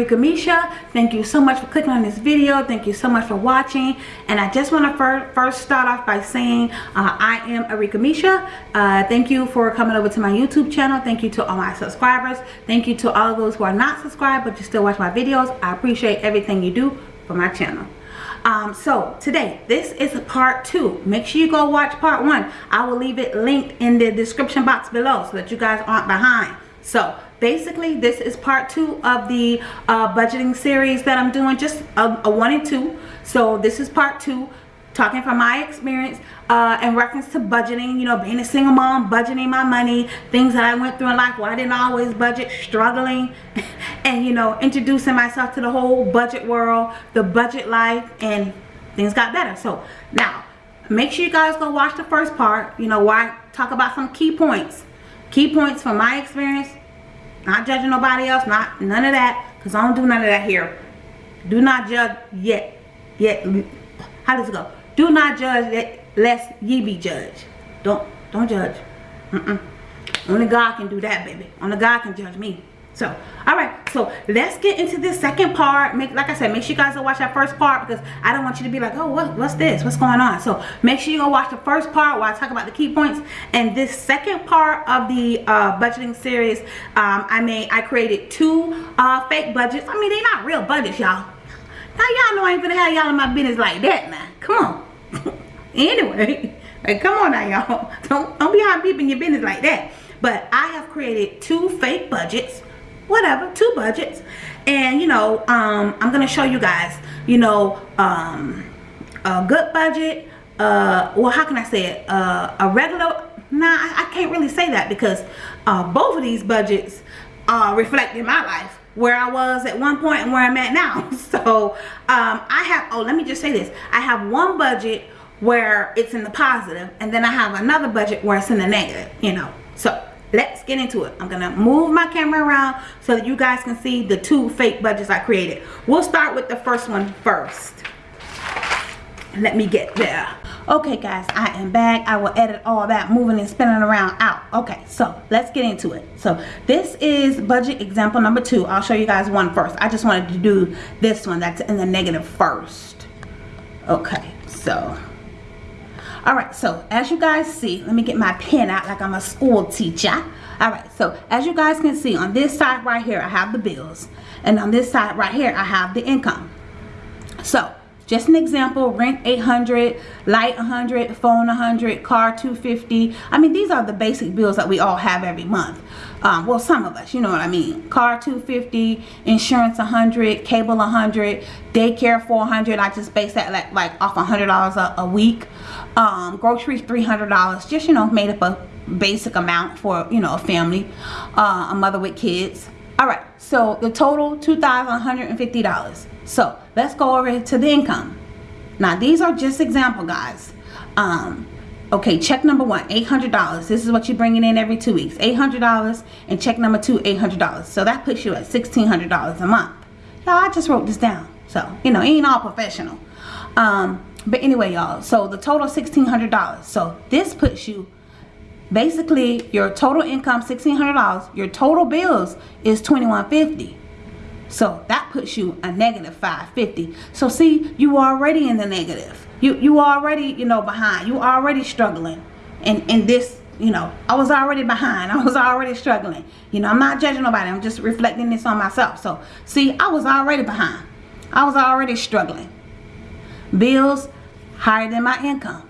is Arika Misha. Thank you so much for clicking on this video. Thank you so much for watching. And I just want to fir first start off by saying uh, I am Arika Misha. Uh, thank you for coming over to my YouTube channel. Thank you to all my subscribers. Thank you to all of those who are not subscribed but you still watch my videos. I appreciate everything you do for my channel. Um, so today this is part two make sure you go watch part one i will leave it linked in the description box below so that you guys aren't behind so basically this is part two of the uh, budgeting series that I'm doing just a, a, one and two. So this is part two talking from my experience uh, in reference to budgeting you know being a single mom budgeting my money things that I went through in life where I didn't always budget struggling and you know introducing myself to the whole budget world the budget life and things got better. So now make sure you guys go watch the first part you know I talk about some key points. Key points from my experience not judging nobody else not none of that because i don't do none of that here. Do not judge yet yet. How does it go? Do not judge lest ye be judged. Don't don't judge. Mm -mm. only god can do that baby. Only god can judge me so all right so let's get into this second part. Make like i said make sure you guys go watch that first part because i don't want you to be like oh what, what's this? What's going on? So make sure you go watch the first part where i talk about the key points. And this second part of the uh, budgeting series um, i made i created two uh, fake budgets. I mean they're not real budgets y'all. Now y'all know i ain't gonna have y'all in my business like that now come on. Anyway like come on now y'all. Don't don't be hot in your business like that. But i have created two fake budgets whatever two budgets. And you know um i'm gonna show you guys you know um a good budget uh well how can i say it? Uh a regular nah I, I can't really say that because uh both of these budgets uh reflect in my life where I was at one point and where I'm at now. So um I have oh let me just say this. I have one budget where it's in the positive and then I have another budget where it's in the negative you know. So let's get into it. I'm gonna move my camera around so that you guys can see the two fake budgets i created. We'll start with the first one first. Let me get there. Okay guys i am back. I will edit all that moving and spinning around out. Okay so let's get into it. So this is budget example number two. I'll show you guys one first. I just wanted to do this one that's in the negative first. Okay so all right so as you guys see let me get my pen out like i'm a school teacher. All right so as you guys can see on this side right here i have the bills. And on this side right here i have the income. So just an example rent 800 light 100 phone 100 car 250 i mean these are the basic bills that we all have every month. Um, well some of us you know what i mean. Car 250 insurance 100 cable 100 daycare 400 i just base that like, like off hundred dollars a week. Um, groceries $300 just you know made up a basic amount for you know a family uh, a mother with kids. All right. So the total $2,150 so let's go over to the income. Now these are just example guys. Um, okay check number one $800 this is what you're bringing in every two weeks. $800 and check number two $800 so that puts you at $1,600 a month. Y'all I just wrote this down. So you know it ain't all professional. Um, but anyway y'all so the total $1,600 so this puts you basically your total income $1,600 your total bills is 2150 so that puts you a negative 550 so see you already in the negative. You you already you know behind. You already struggling and in this you know. I was already behind. I was already struggling. You know I'm not judging nobody. I'm just reflecting this on myself. So see I was already behind. I was already struggling. Bills higher than my income.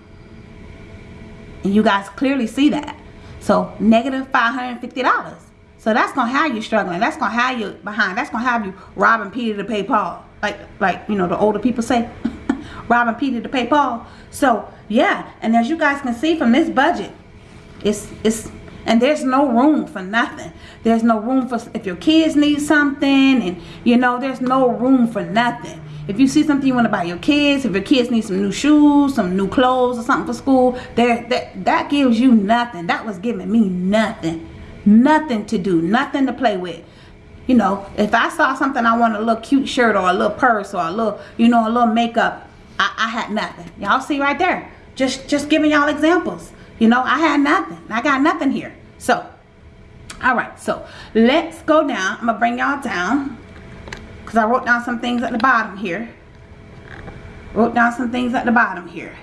And you guys clearly see that. So negative $550 so that's gonna have you struggling. That's gonna have you behind. That's gonna have you robbing Peter to pay Paul. Like like you know the older people say robbing Peter to pay Paul. So yeah. And as you guys can see from this budget it's it's and there's no room for nothing. There's no room for if your kids need something and you know there's no room for nothing. If you see something you want to buy your kids, if your kids need some new shoes, some new clothes or something for school, there that that gives you nothing. That was giving me nothing. Nothing to do, nothing to play with. You know, if I saw something I want a little cute shirt or a little purse or a little, you know, a little makeup, I, I had nothing. Y'all see right there. Just just giving y'all examples. You know, I had nothing. I got nothing here. So, all right. So, let's go down. I'm going to bring y'all down because I wrote down some things at the bottom here. Wrote down some things at the bottom here.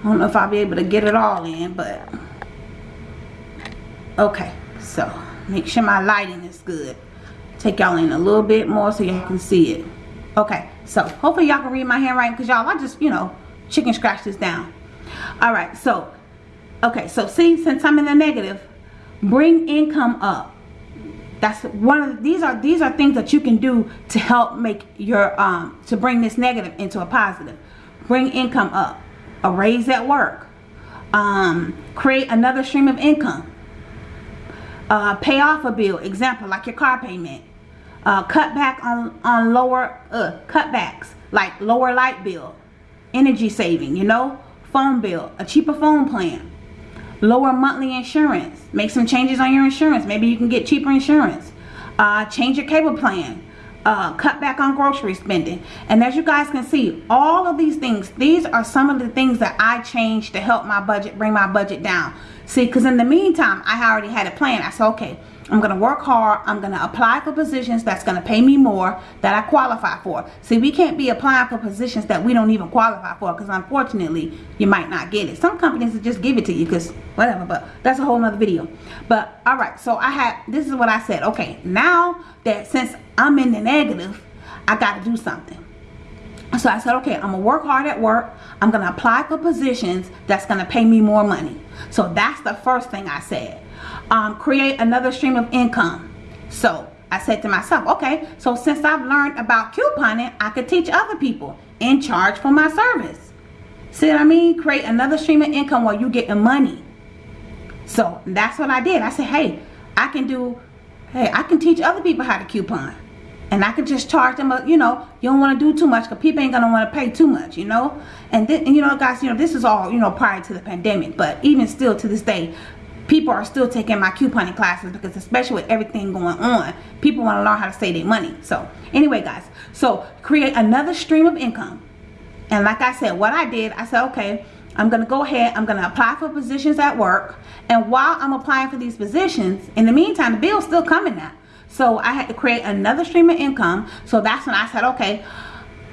I don't know if I'll be able to get it all in, but okay. So make sure my lighting is good. Take y'all in a little bit more so y'all can see it. Okay, so hopefully y'all can read my handwriting because y'all, I just, you know, chicken scratch this down. All right, so, okay, so see, since I'm in the negative, bring income up that's one of the, these are these are things that you can do to help make your um to bring this negative into a positive bring income up a raise at work um create another stream of income uh pay off a bill. Example like your car payment. Uh cut back on on lower uh cutbacks like lower light bill energy saving you know phone bill a cheaper phone plan lower monthly insurance make some changes on your insurance. Maybe you can get cheaper insurance. Uh, change your cable plan uh, cut back on grocery spending. And as you guys can see all of these things these are some of the things that I changed to help my budget bring my budget down. See because in the meantime I already had a plan. I said okay I'm going to work hard. I'm going to apply for positions that's going to pay me more that I qualify for. See, we can't be applying for positions that we don't even qualify for because unfortunately, you might not get it. Some companies will just give it to you because whatever, but that's a whole nother video. But all right, so I had, this is what I said. Okay, now that since I'm in the negative, I got to do something. So I said, okay, I'm going to work hard at work. I'm going to apply for positions that's going to pay me more money. So that's the first thing I said um, create another stream of income. So I said to myself, okay, so since I've learned about couponing, I could teach other people and charge for my service. See what I mean? Create another stream of income while you getting money. So that's what I did. I said, hey, I can do, hey, I can teach other people how to coupon. And I could just charge them, a, you know, you don't want to do too much because people ain't going to want to pay too much, you know. And, then, you know, guys, you know, this is all, you know, prior to the pandemic. But even still to this day, people are still taking my couponing classes because especially with everything going on people want to learn how to save their money. So anyway guys. So create another stream of income. And like I said what I did I said okay I'm gonna go ahead I'm gonna apply for positions at work. And while I'm applying for these positions in the meantime the bill's still coming now so I had to create another stream of income. So that's when I said okay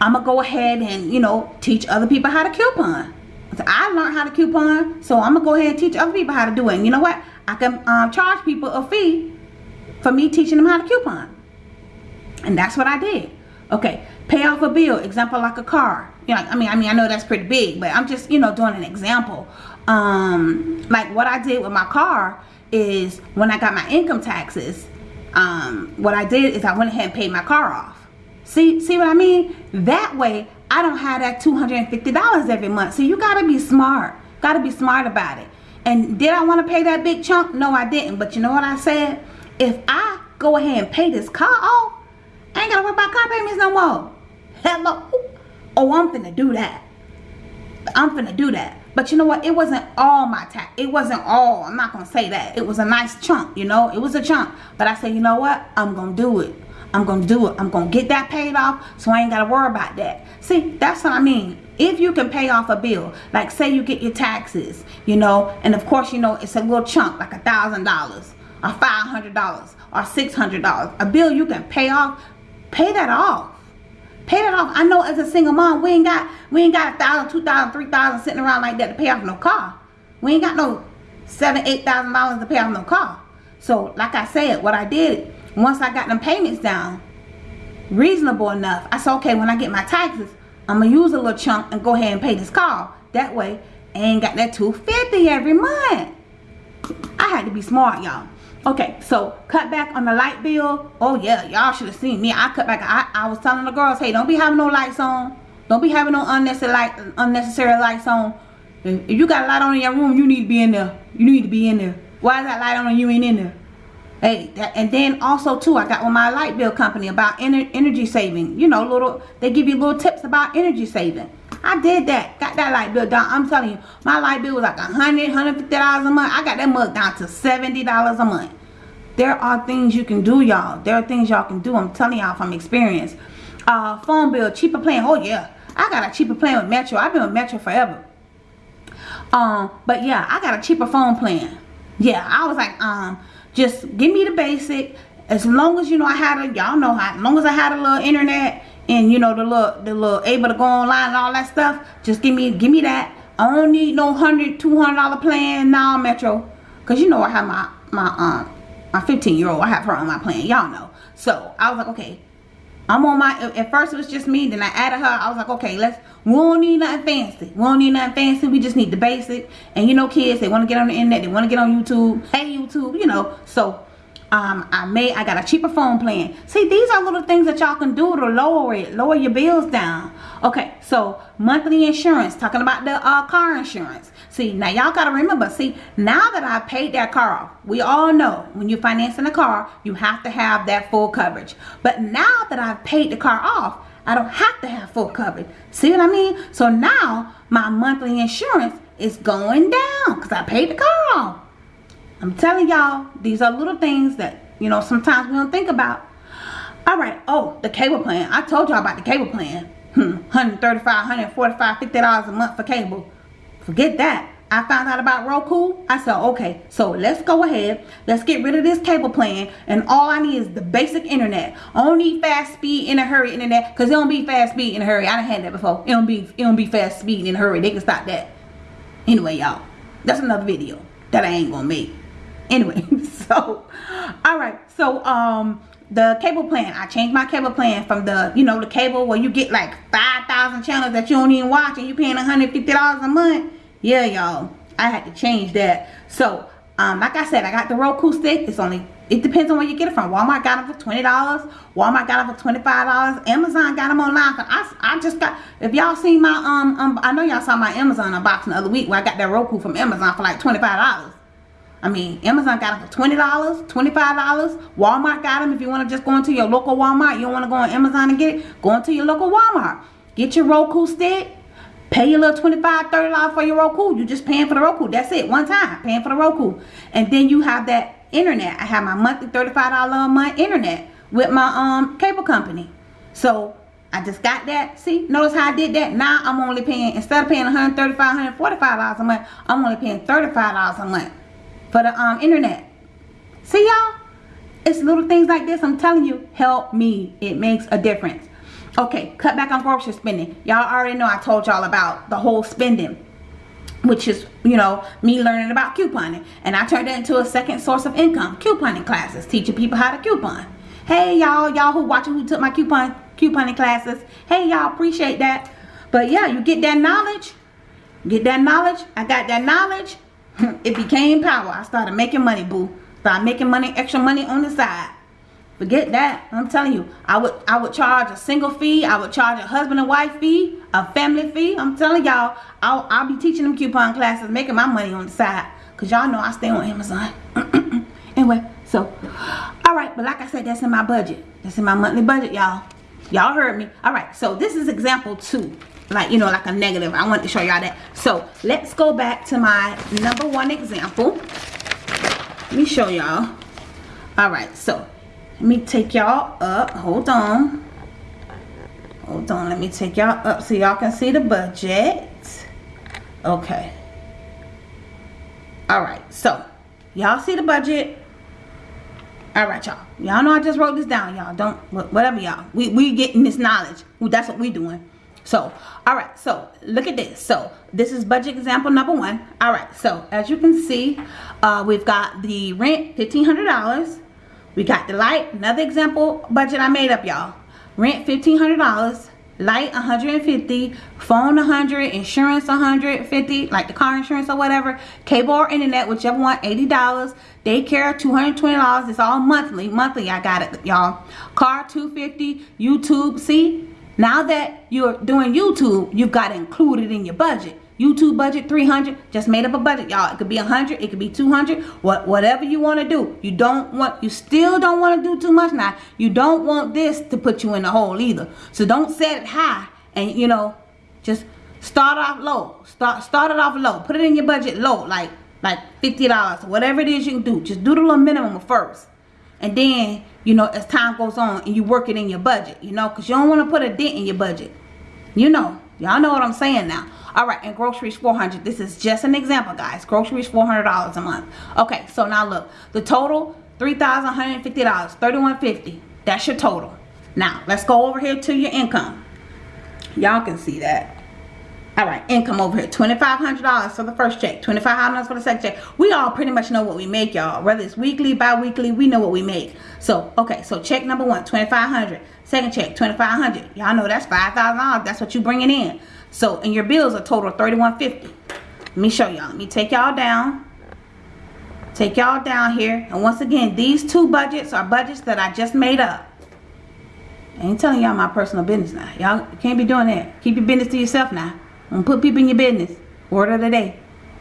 I'm gonna go ahead and you know teach other people how to coupon I learned how to coupon, so I'm gonna go ahead and teach other people how to do it. And you know what? I can um, charge people a fee for me teaching them how to coupon. And that's what I did. Okay, pay off a bill, example like a car. You know, I mean, I mean, I know that's pretty big, but I'm just, you know, doing an example. Um, like what I did with my car is when I got my income taxes, um, what I did is I went ahead and paid my car off. See, see what I mean? That way, I don't have that $250 every month. So you got to be smart. Got to be smart about it. And did I want to pay that big chunk? No, I didn't. But you know what I said? If I go ahead and pay this car off, I ain't got to worry about car payments no more. Hello. Oh, I'm finna do that. I'm finna do that. But you know what? It wasn't all my tax. It wasn't all. I'm not going to say that. It was a nice chunk, you know. It was a chunk. But I said, you know what? I'm going to do it. I'm going to do it. I'm going to get that paid off so I ain't got to worry about that. See, that's what I mean. If you can pay off a bill, like say you get your taxes, you know, and of course, you know, it's a little chunk, like a thousand dollars or five hundred dollars or six hundred dollars. A bill you can pay off, pay that off. Pay that off. I know as a single mom, we ain't got we ain't got a thousand, two thousand, three thousand sitting around like that to pay off no car. We ain't got no seven, eight thousand dollars to pay off no car. So like I said, what I did once I got them payments down, reasonable enough, I said, okay, when I get my taxes, I'm going to use a little chunk and go ahead and pay this car. That way, I ain't got that 250 every month. I had to be smart, y'all. Okay, so cut back on the light bill. Oh, yeah, y'all should have seen me. I cut back. I, I was telling the girls, hey, don't be having no lights on. Don't be having no unnecessary, light, unnecessary lights on. If you got a light on in your room, you need to be in there. You need to be in there. Why is that light on and you ain't in there? Hey, and then also too, I got with my light bill company about ener energy saving. You know, little they give you little tips about energy saving. I did that. Got that light bill down. I'm telling you, my light bill was like a hundred, hundred fifty dollars a month. I got that mug down to seventy dollars a month. There are things you can do, y'all. There are things y'all can do. I'm telling y'all from experience. Uh, phone bill, cheaper plan. Oh yeah, I got a cheaper plan with Metro. I've been with Metro forever. Um, but yeah, I got a cheaper phone plan. Yeah, I was like, um, just give me the basic. As long as you know I had a y'all know how as long as I had a little internet and you know the little the little able to go online and all that stuff just give me give me that. I don't need no hundred two hundred dollar plan now Metro. Because you know I have my my um my 15 year old I have her on my plan y'all know. So I was like okay I'm on my at first it was just me then I added her. I was like okay let's we don't need nothing fancy. We don't need nothing fancy. We just need the basic. And you know kids they want to get on the internet they want to get on YouTube hey YouTube you know. So um, I made I got a cheaper phone plan. See these are little things that y'all can do to lower it lower your bills down. Okay so monthly insurance talking about the uh, car insurance see now y'all gotta remember see now that I paid that car off we all know when you're financing a car you have to have that full coverage but now that I've paid the car off I don't have to have full coverage see what I mean so now my monthly insurance is going down because I paid the car off I'm telling y'all, these are little things that, you know, sometimes we don't think about. All right. Oh, the cable plan. I told y'all about the cable plan. Hmm. 135 145 $50 a month for cable. Forget that. I found out about Roku. I said, okay, so let's go ahead. Let's get rid of this cable plan. And all I need is the basic internet. I don't need fast speed in a hurry internet because it don't be fast speed in a hurry. I done had that before. It don't be, it don't be fast speed in a hurry. They can stop that. Anyway, y'all, that's another video that I ain't gonna make anyway so all right so um the cable plan. I changed my cable plan from the you know the cable where you get like 5,000 channels that you don't even watch and you paying 150 dollars a month. Yeah y'all. I had to change that. So um like i said i got the roku stick. It's only it depends on where you get it from. Walmart got them for 20 dollars. Walmart got them for 25 dollars. Amazon got them online. I, I just got if y'all seen my um, um i know y'all saw my amazon unboxing the other week where i got that roku from amazon for like 25 dollars I mean, Amazon got them for $20, $25. Walmart got them. If you want to just go into your local Walmart, you don't want to go on Amazon and get it, go into your local Walmart. Get your Roku stick. Pay your little $25, $30 for your Roku. You're just paying for the Roku. That's it. One time. Paying for the Roku. And then you have that internet. I have my monthly $35 a month internet with my um cable company. So I just got that. See, notice how I did that. Now I'm only paying, instead of paying $135, $145 a month, I'm only paying $35 a month for the um, internet. See y'all? It's little things like this. I'm telling you, help me. It makes a difference. Okay, cut back on grocery spending. Y'all already know I told y'all about the whole spending. Which is, you know, me learning about couponing. And I turned it into a second source of income. Couponing classes. Teaching people how to coupon. Hey y'all, y'all who watching who took my coupon couponing classes. Hey y'all, appreciate that. But yeah, you get that knowledge. Get that knowledge. I got that knowledge. it became power. I started making money, boo. Started making money, extra money on the side. Forget that. I'm telling you, I would I would charge a single fee. I would charge a husband and wife fee, a family fee. I'm telling y'all, I'll, I'll be teaching them coupon classes, making my money on the side. Because y'all know I stay on Amazon. anyway, so, all right. But like I said, that's in my budget. That's in my monthly budget, y'all. Y'all heard me. All right. So this is example two like you know like a negative. I want to show y'all that. So let's go back to my number one example. Let me show y'all. All right so let me take y'all up. Hold on. Hold on let me take y'all up so y'all can see the budget. Okay. All right so y'all see the budget? All right y'all. Y'all know i just wrote this down y'all. Don't whatever y'all. We we getting this knowledge. That's what we doing so all right so look at this. So this is budget example number one. All right so as you can see uh, we've got the rent $1,500 we got the light another example budget I made up y'all. Rent $1,500 light 150 phone 100 insurance 150 like the car insurance or whatever. Cable or internet whichever one $80 daycare $220 it's all monthly monthly. I got it y'all. Car 250 YouTube see now that you're doing YouTube, you've got to include it in your budget. YouTube budget 300 just made up a budget. Y'all it could be 100 it could be 200 what whatever you want to do. You don't want you still don't want to do too much now. You don't want this to put you in the hole either. So don't set it high and you know just start off low. Start start it off low. Put it in your budget low like like $50 whatever it is you can do. Just do the little minimum first. And then you know as time goes on and you work it in your budget you know because you don't want to put a dent in your budget you know y'all know what i'm saying now all right and groceries 400 this is just an example guys groceries 400 dollars a month okay so now look the total $3,150. 3,150. That's your total. Now, let's go over here to your income. Y'all can see that. All right, income over here. $2,500 for the first check. $2,500 for the second check. We all pretty much know what we make, y'all. Whether it's weekly, bi-weekly, we know what we make. So, okay, so check number one, $2,500. Second check, 2,500. Y'all know that's $5,000. That's what you bringing in. So, and your bills are total 3,150. Let me show y'all. Let me take y'all down. Take y'all down here. And once again, these two budgets are budgets that I just made up. I ain't telling y'all my personal business now. Y'all can't be doing that. Keep your business to yourself now. Don't put people in your business. Word of the day.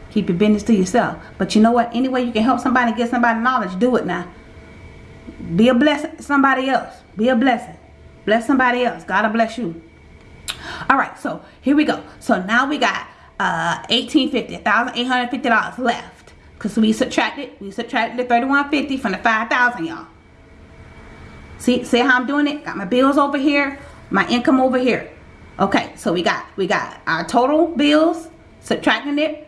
Keep your business to yourself. But you know what? Any way you can help somebody get somebody knowledge, do it now. Be a blessing somebody else. Be a blessing. Bless somebody else. God will bless you. All right, so here we go. So now we got uh, 1850 $1,850 left. Because we subtracted, we subtracted the 3150 from the 5000 y'all. See, see how I'm doing it? Got my bills over here, my income over here. Okay, so we got we got our total bills, subtracting it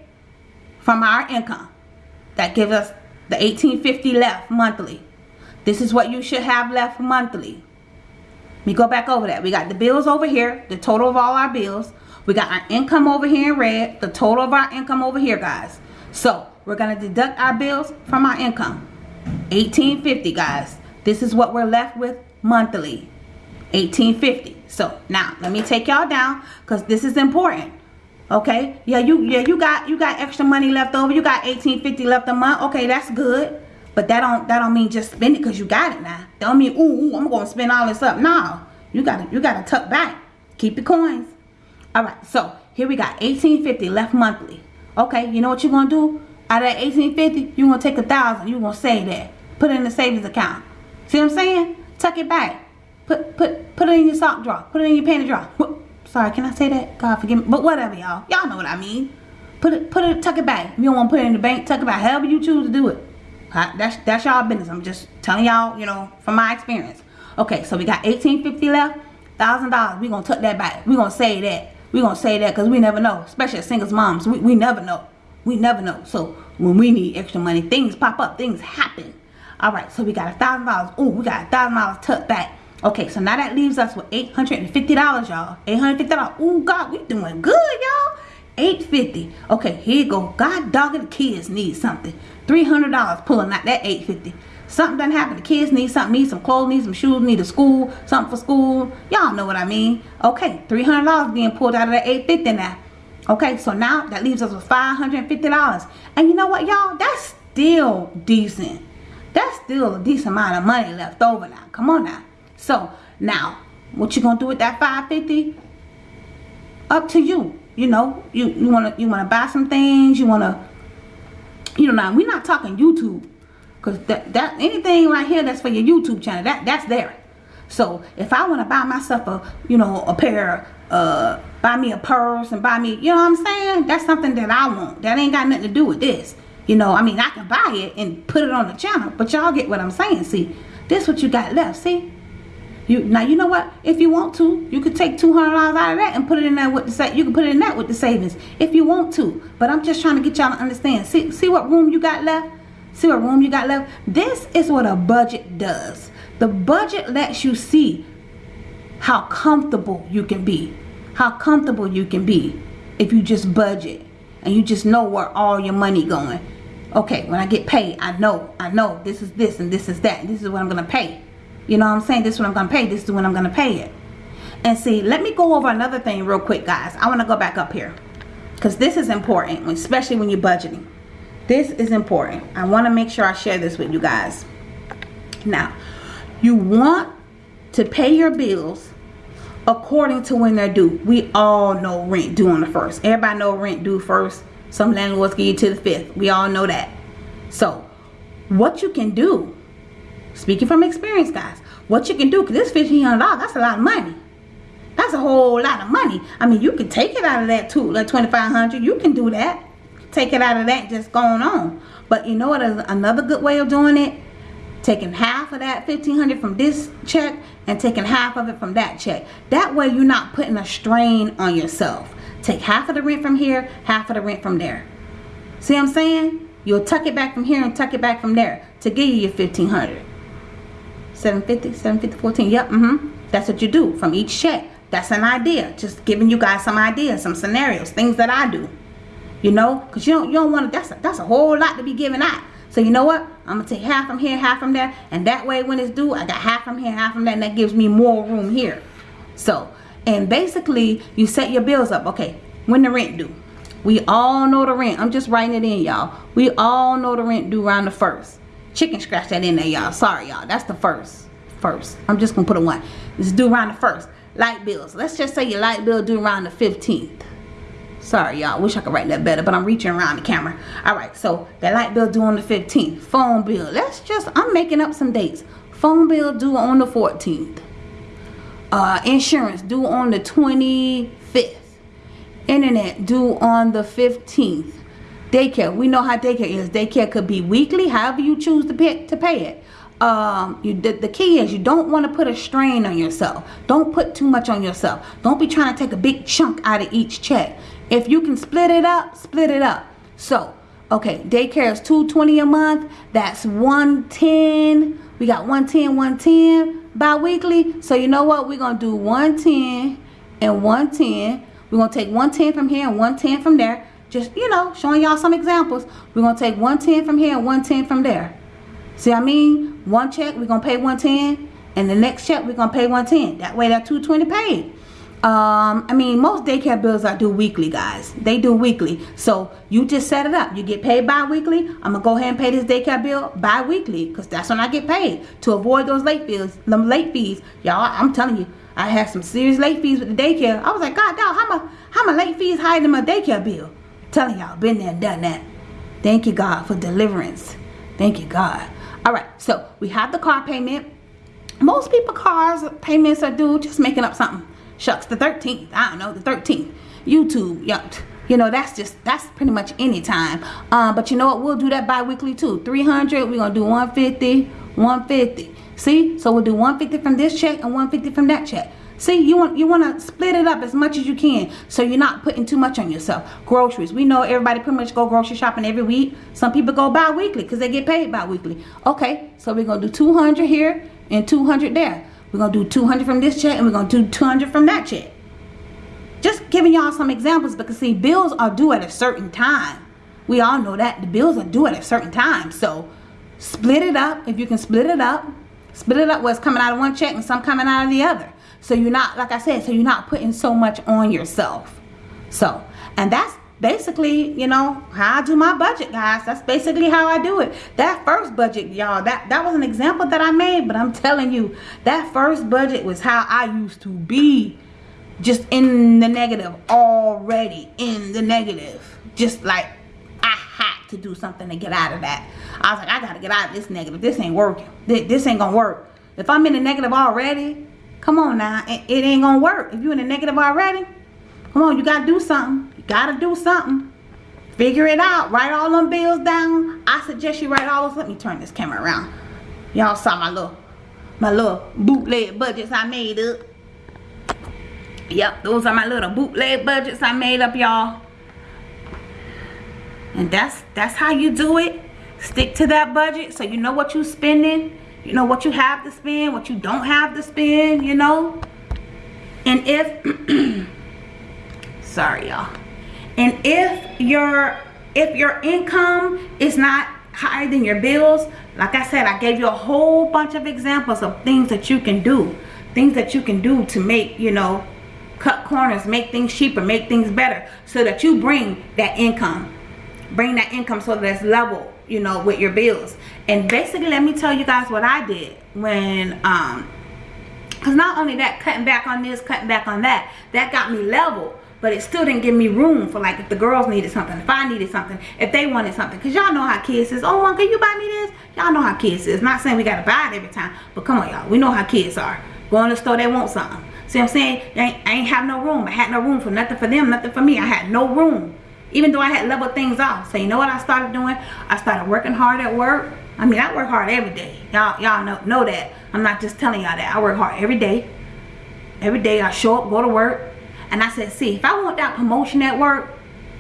from our income. That gives us the 1850 left monthly. This is what you should have left monthly. Me go back over that. We got the bills over here, the total of all our bills. We got our income over here in red, the total of our income over here, guys. So, we're to deduct our bills from our income. 1850 guys. This is what we're left with monthly. 1850 so now let me take y'all down because this is important okay? Yeah you yeah you got you got extra money left over. You got 1850 left a month. Okay that's good. But that don't that don't mean just spend it because you got it now. That don't mean ooh, ooh i'm gonna spend all this up. No you gotta you gotta tuck back. Keep your coins. All right so here we got 1850 left monthly. Okay you know what you're gonna do? Out of that 1850 you're gonna take a thousand. You're gonna save that. Put it in the savings account. See what i'm saying? Tuck it back Put put put it in your sock drawer. Put it in your panty drawer. Sorry, can I say that? God forgive me. But whatever, y'all. Y'all know what I mean. Put it put it tuck it back. If you don't want to put it in the bank, tuck it back. However you choose to do it. That's that's y'all business. I'm just telling y'all, you know, from my experience. Okay, so we got 1850 left. Thousand dollars. we gonna tuck that back. we gonna say that. we gonna say that because we never know. Especially as singles moms. We, we never know. We never know. So when we need extra money, things pop up, things happen. Alright, so we got a thousand dollars. Oh, we got a thousand dollars tucked back. Okay, so now that leaves us with $850, y'all. $850. Oh, God, we doing good, y'all. 850 Okay, here you go. God dogging the kids need something. $300 pulling out that 850 Something done happened. The kids need something. Need some clothes, need some shoes, need a school, something for school. Y'all know what I mean. Okay, $300 being pulled out of that 850 now. Okay, so now that leaves us with $550. And you know what, y'all? That's still decent. That's still a decent amount of money left over now. Come on now. So now, what you gonna do with that 550? Up to you. You know, you you wanna you wanna buy some things. You wanna, you know, now we're not talking YouTube, cause that that anything right here that's for your YouTube channel that that's there. So if I wanna buy myself a you know a pair uh buy me a purse and buy me you know what I'm saying that's something that I want that ain't got nothing to do with this you know I mean I can buy it and put it on the channel but y'all get what I'm saying see this what you got left see you now you know what? If you want to, you could take two hundred dollars out of that and put it in there with the sa you can put it in that with the savings if you want to. But I'm just trying to get y'all to understand. See see what room you got left? See what room you got left? This is what a budget does. The budget lets you see how comfortable you can be. How comfortable you can be if you just budget and you just know where all your money going. Okay, when I get paid, I know, I know this is this and this is that. This is what I'm gonna pay. You know what I'm saying? This is what I'm going to pay. This is when I'm going to pay it. And see, let me go over another thing real quick, guys. I want to go back up here. Because this is important, especially when you're budgeting. This is important. I want to make sure I share this with you guys. Now, you want to pay your bills according to when they're due. We all know rent due on the first. Everybody know rent due first. Some landlords give you to the fifth. We all know that. So, what you can do Speaking from experience, guys. What you can do, because this $1,500, that's a lot of money. That's a whole lot of money. I mean, you can take it out of that too, like 2500 You can do that. Take it out of that just going on. But you know what is another good way of doing it? Taking half of that 1500 from this check and taking half of it from that check. That way you're not putting a strain on yourself. Take half of the rent from here, half of the rent from there. See what I'm saying? You'll tuck it back from here and tuck it back from there to give you your 1500 750 750 14 yep mm-hmm. That's what you do from each check. That's an idea. Just giving you guys some ideas some scenarios things that i do. You know? Because you don't you don't want to that's a, that's a whole lot to be giving out. So you know what? I'm gonna take half from here half from there. And that way when it's due i got half from here half from there and that gives me more room here. So and basically you set your bills up. Okay when the rent due? We all know the rent. I'm just writing it in y'all. We all know the rent due around the first chicken scratch that in there y'all. Sorry y'all. That's the first first. I'm just gonna put a one. It's due around the first. Light bills. Let's just say your light bill due around the 15th sorry y'all. Wish i could write that better but i'm reaching around the camera. All right so that light bill due on the 15th phone bill. Let's just i'm making up some dates. Phone bill due on the 14th uh, insurance due on the 25th internet due on the 15th daycare. We know how daycare is. Daycare could be weekly however you choose to pay, to pay it. Um you the, the key is you don't want to put a strain on yourself. Don't put too much on yourself. Don't be trying to take a big chunk out of each check. If you can split it up split it up. So okay daycare is 220 a month. That's 110 we got 110 110 bi-weekly. So you know what? We're gonna do 110 and 110 we're gonna take 110 from here and 110 from there just you know showing y'all some examples we're gonna take 110 from here and 110 from there See I mean? One check, we're going to pay 110 and the next check, we're going to pay 110 That way that 220 paid. Um, I mean, most daycare bills I do weekly, guys. They do weekly. So you just set it up. You get paid bi-weekly. I'm going to go ahead and pay this daycare bill bi-weekly because that's when I get paid to avoid those late fees. Them late fees. Y'all, I'm telling you, I had some serious late fees with the daycare. I was like, God, dog, how my, how my late fees higher than my daycare bill? Telling y'all, been there done that. Thank you, God, for deliverance. Thank you, God. All right so we have the car payment. Most people cars payments are due just making up something. Shucks the 13th i don't know the 13th youtube yeah you know that's just that's pretty much any time. Um, but you know what we'll do that bi-weekly too. 300 we're gonna do 150 150 see so we'll do 150 from this check and 150 from that check See, you want you want to split it up as much as you can so you're not putting too much on yourself. Groceries. We know everybody pretty much go grocery shopping every week. Some people go bi-weekly because they get paid bi-weekly. Okay, so we're going to do 200 here and 200 there. We're going to do 200 from this check and we're going to do 200 from that check. Just giving y'all some examples because see, bills are due at a certain time. We all know that. The bills are due at a certain time. So split it up. If you can split it up, split it up what's coming out of one check and some coming out of the other so you're not like i said so you're not putting so much on yourself. So and that's basically you know how i do my budget guys. That's basically how i do it. That first budget y'all that that was an example that i made but i'm telling you that first budget was how i used to be just in the negative already in the negative. Just like i had to do something to get out of that. I was like i gotta get out of this negative. This ain't working. This ain't gonna work. If i'm in the negative already Come on now. It, it ain't going to work. If you're in the negative already, come on. You got to do something. You got to do something. Figure it out. Write all them bills down. I suggest you write all those. Let me turn this camera around. Y'all saw my little, my little bootleg budgets I made up. Yep, those are my little bootleg budgets I made up, y'all. And that's that's how you do it. Stick to that budget so you know what you're spending you know what you have to spend what you don't have to spend you know? And if sorry y'all. And if your if your income is not higher than your bills like i said i gave you a whole bunch of examples of things that you can do things that you can do to make you know cut corners make things cheaper make things better so that you bring that income bring that income so that it's level you know with your bills. And basically let me tell you guys what i did when um because not only that cutting back on this cutting back on that that got me level but it still didn't give me room for like if the girls needed something if i needed something if they wanted something. Because y'all know how kids is. Oh mom can you buy me this? Y'all know how kids is. Not saying we gotta buy it every time but come on y'all. We know how kids are. Go in the store they want something. See what i'm saying? I ain't, I ain't have no room. I had no room for nothing for them nothing for me. I had no room even though I had leveled things off. So you know what I started doing? I started working hard at work. I mean, I work hard every day. Y'all y'all know, know that. I'm not just telling y'all that. I work hard every day. Every day I show up, go to work. And I said, see, if I want that promotion at work,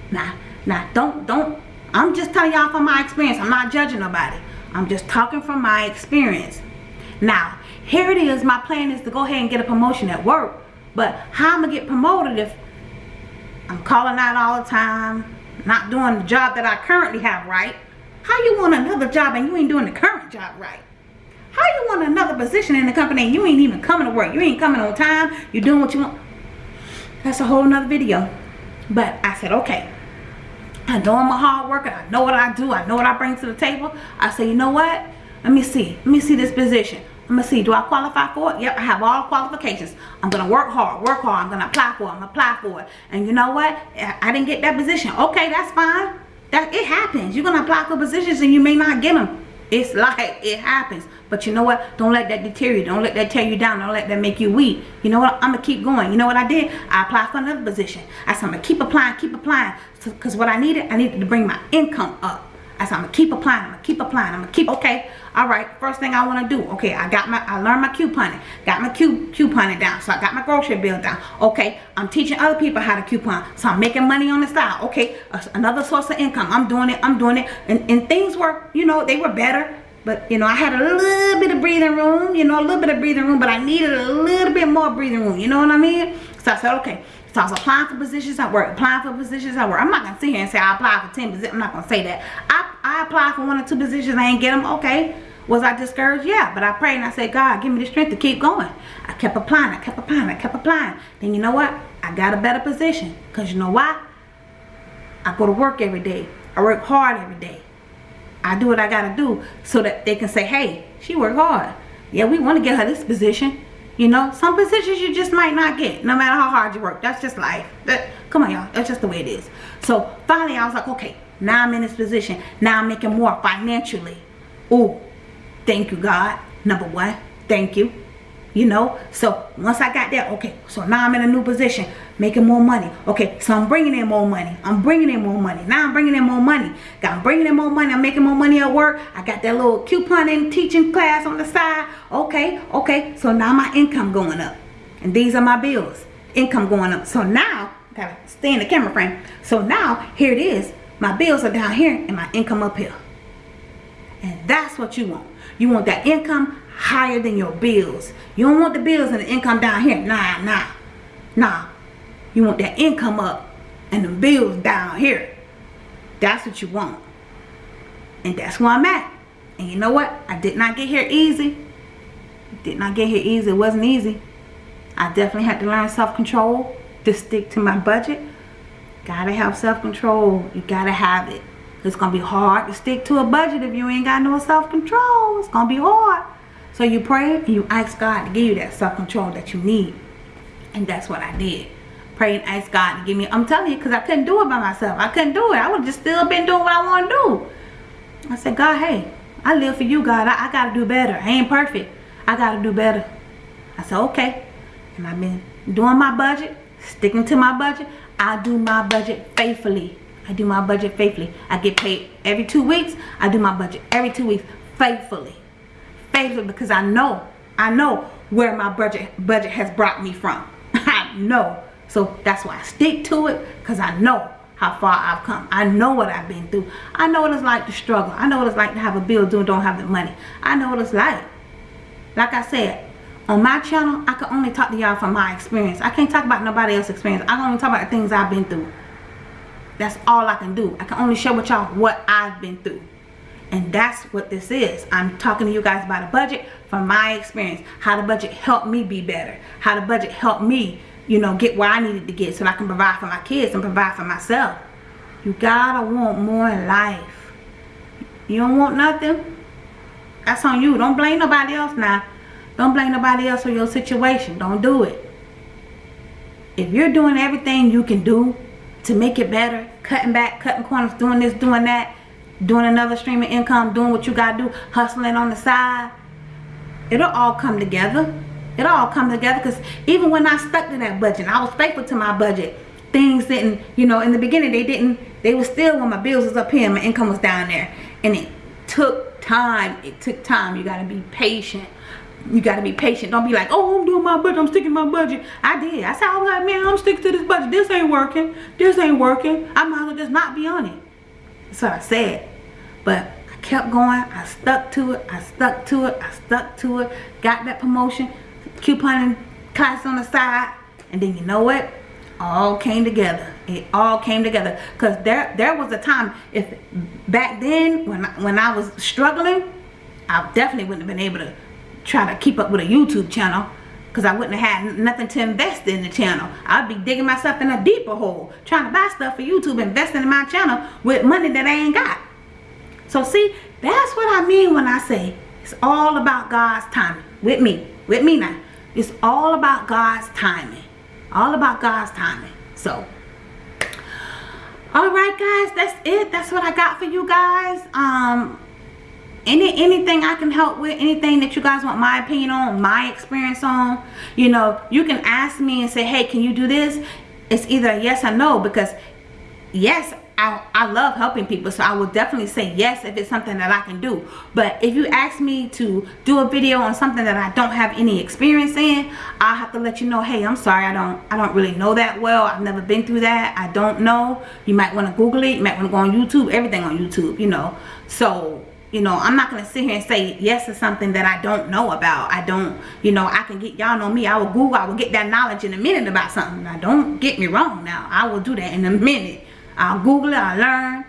nah, nah, don't, don't. I'm just telling y'all from my experience. I'm not judging nobody. I'm just talking from my experience. Now, here it is. My plan is to go ahead and get a promotion at work. But how am I'm going to get promoted if I'm calling out all the time, not doing the job that I currently have right? How you want another job and you ain't doing the current job right? How you want another position in the company and you ain't even coming to work? You ain't coming on time. You're doing what you want. That's a whole nother video. But I said, okay. I know I'm a hard worker. I know what I do. I know what I bring to the table. I say, you know what? Let me see. Let me see this position. I'm gonna see, do I qualify for it? Yep, I have all qualifications. I'm gonna work hard, work hard. I'm gonna apply for it. I'm gonna apply for it. And you know what? I didn't get that position. Okay, that's fine. That it happens. You're gonna apply for positions and you may not get them. It's like it happens. But you know what? Don't let that deter you. Don't let that tear you down. Don't let that make you weak. You know what? I'm going to keep going. You know what I did? I applied for another position. I said I'm going to keep applying, keep applying. Because so, what I needed, I needed to bring my income up. I said I'm to keep applying. I'm to keep applying. I'm to keep, okay. All right. First thing I want to do. Okay. I got my, I learned my couponing. Got my couponing down. So I got my grocery bill down. Okay. I'm teaching other people how to coupon. So I'm making money on the side. Okay. Another source of income. I'm doing it. I'm doing it. And, and things were, you know, they were better but, you know, I had a little bit of breathing room, you know, a little bit of breathing room, but I needed a little bit more breathing room. You know what I mean? So I said, okay. So I was applying for positions at work, applying for positions at work. I'm not going to sit here and say I applied for 10 positions. I'm not going to say that. I, I applied for one or two positions. I ain't get them. Okay. Was I discouraged? Yeah. But I prayed and I said, God, give me the strength to keep going. I kept applying. I kept applying. I kept applying. Then you know what? I got a better position. Because you know why? I go to work every day. I work hard every day. I do what I gotta do so that they can say, hey, she worked hard. Yeah, we want to get her this position. You know, some positions you just might not get, no matter how hard you work. That's just life. That, come on, y'all. That's just the way it is. So finally, I was like, okay, now I'm in this position. Now I'm making more financially. Oh, thank you, God. Number one, thank you you know? So once i got that okay so now i'm in a new position making more money. Okay so i'm bringing in more money. I'm bringing in more money. Now i'm bringing in more money. I'm bringing in more money. I'm making more money at work. I got that little couponing teaching class on the side. Okay okay so now my income going up. And these are my bills. Income going up. So now gotta stay in the camera frame. So now here it is. My bills are down here and my income up here. And that's what you want. You want that income higher than your bills. You don't want the bills and the income down here. Nah, nah, nah. You want that income up and the bills down here. That's what you want. And that's where I'm at. And you know what? I did not get here easy. Did not get here easy. It wasn't easy. I definitely had to learn self-control to stick to my budget. Gotta have self-control. You gotta have it. It's gonna be hard to stick to a budget if you ain't got no self-control. It's gonna be hard. So you pray and you ask God to give you that self-control that you need. And that's what I did. Pray and ask God to give me. I'm telling you, because I couldn't do it by myself. I couldn't do it. I would just still been doing what I want to do. I said, God, hey, I live for you, God. I, I got to do better. I ain't perfect. I got to do better. I said, okay. And I've been doing my budget, sticking to my budget. I do my budget faithfully. I do my budget faithfully. I get paid every two weeks. I do my budget every two weeks faithfully favor because I know, I know where my budget budget has brought me from. I know. So that's why I stick to it because I know how far I've come. I know what I've been through. I know what it's like to struggle. I know what it's like to have a bill due and don't have the money. I know what it's like. Like I said, on my channel, I can only talk to y'all from my experience. I can't talk about nobody else's experience. I can only talk about the things I've been through. That's all I can do. I can only share with y'all what I've been through. And that's what this is. I'm talking to you guys about a budget from my experience. How the budget helped me be better. How the budget helped me, you know, get where I needed to get so I can provide for my kids and provide for myself. You gotta want more in life. You don't want nothing? That's on you. Don't blame nobody else now. Don't blame nobody else for your situation. Don't do it. If you're doing everything you can do to make it better, cutting back, cutting corners, doing this, doing that, doing another stream of income, doing what you got to do, hustling on the side, it'll all come together. It'll all come together because even when I stuck to that budget, I was faithful to my budget. Things didn't, you know, in the beginning they didn't, they were still when my bills was up here my income was down there. And it took time. It took time. You got to be patient. You got to be patient. Don't be like, oh, I'm doing my budget. I'm sticking my budget. I did. I said, I was like, man, I'm sticking to this budget. This ain't working. This ain't working. I might as well just not be on it. What I said. But I kept going. I stuck to it. I stuck to it. I stuck to it. Got that promotion. Couponing class on the side. And then you know what? All came together. It all came together. Cause there there was a time if back then when I, when I was struggling, I definitely wouldn't have been able to try to keep up with a YouTube channel because I wouldn't have had nothing to invest in the channel. I'd be digging myself in a deeper hole trying to buy stuff for YouTube, investing in my channel with money that I ain't got. So see, that's what I mean when I say it's all about God's timing. With me. With me now. It's all about God's timing. All about God's timing. So, alright guys, that's it. That's what I got for you guys. Um, any anything I can help with, anything that you guys want my opinion on, my experience on, you know, you can ask me and say, hey, can you do this? It's either yes or no because yes, I, I love helping people so I will definitely say yes if it's something that I can do. But if you ask me to do a video on something that I don't have any experience in I'll have to let you know hey I'm sorry I don't I don't really know that well. I've never been through that. I don't know. You might want to google it. You might want to go on YouTube everything on YouTube you know. So you know i'm not gonna sit here and say yes to something that i don't know about. I don't you know i can get y'all know me i will google i will get that knowledge in a minute about something. Now don't get me wrong now i will do that in a minute. I'll google it i learn.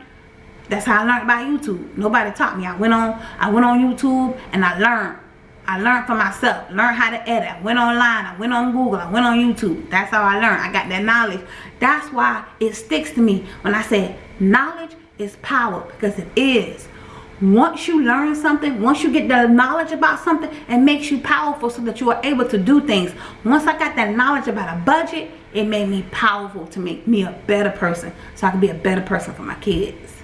That's how i learned about youtube. Nobody taught me. I went on i went on youtube and i learned. I learned for myself, learned how to edit. I went online, I went on Google, I went on YouTube. That's how I learned. I got that knowledge. That's why it sticks to me when I say knowledge is power because it is once you learn something once you get the knowledge about something it makes you powerful so that you are able to do things. Once i got that knowledge about a budget it made me powerful to make me a better person so i can be a better person for my kids.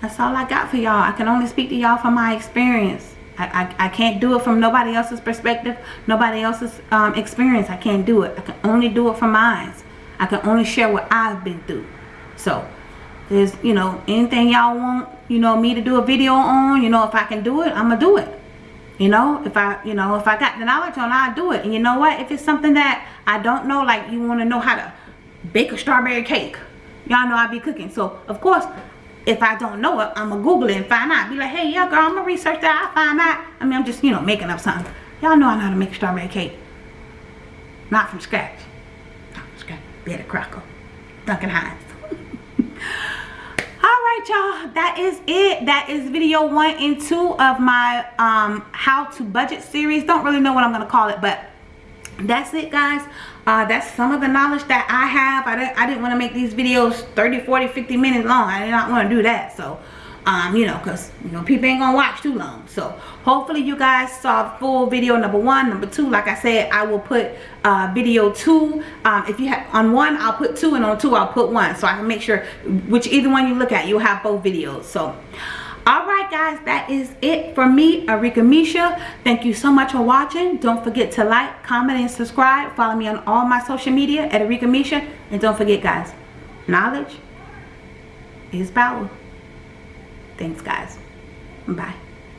That's all i got for y'all. I can only speak to y'all from my experience. I, I, I, can't do it from nobody else's perspective nobody else's um, experience. I can't do it. I can only do it from mine. I can only share what i've been through. So there's you know anything y'all want you know me to do a video on you know if I can do it I'm gonna do it. You know if I you know if I got the knowledge on I'll do it. And you know what? If it's something that I don't know like you want to know how to bake a strawberry cake y'all know I be cooking. So of course if I don't know it I'm gonna google it and find out. Be like hey yeah girl I'm gonna research that. I find out. I mean I'm just you know making up something. Y'all know I know how to make strawberry cake. Not from scratch. Not from scratch. Betty Crocker Duncan Hines y'all. That is it. That is video one and two of my um how to budget series. Don't really know what i'm gonna call it but that's it guys. Uh, that's some of the knowledge that i have. I didn't i didn't want to make these videos 30 40 50 minutes long. I did not want to do that. So um, you know, because, you know, people ain't going to watch too long. So, hopefully you guys saw full video number one. Number two, like I said, I will put uh, video two. Um, if you have, on one, I'll put two, and on two, I'll put one. So, I can make sure, which either one you look at, you'll have both videos. So, Alright guys, that is it for me, Arika Misha. Thank you so much for watching. Don't forget to like, comment, and subscribe. Follow me on all my social media at Arika Misha. And don't forget guys, knowledge is power. Thanks, guys. Bye.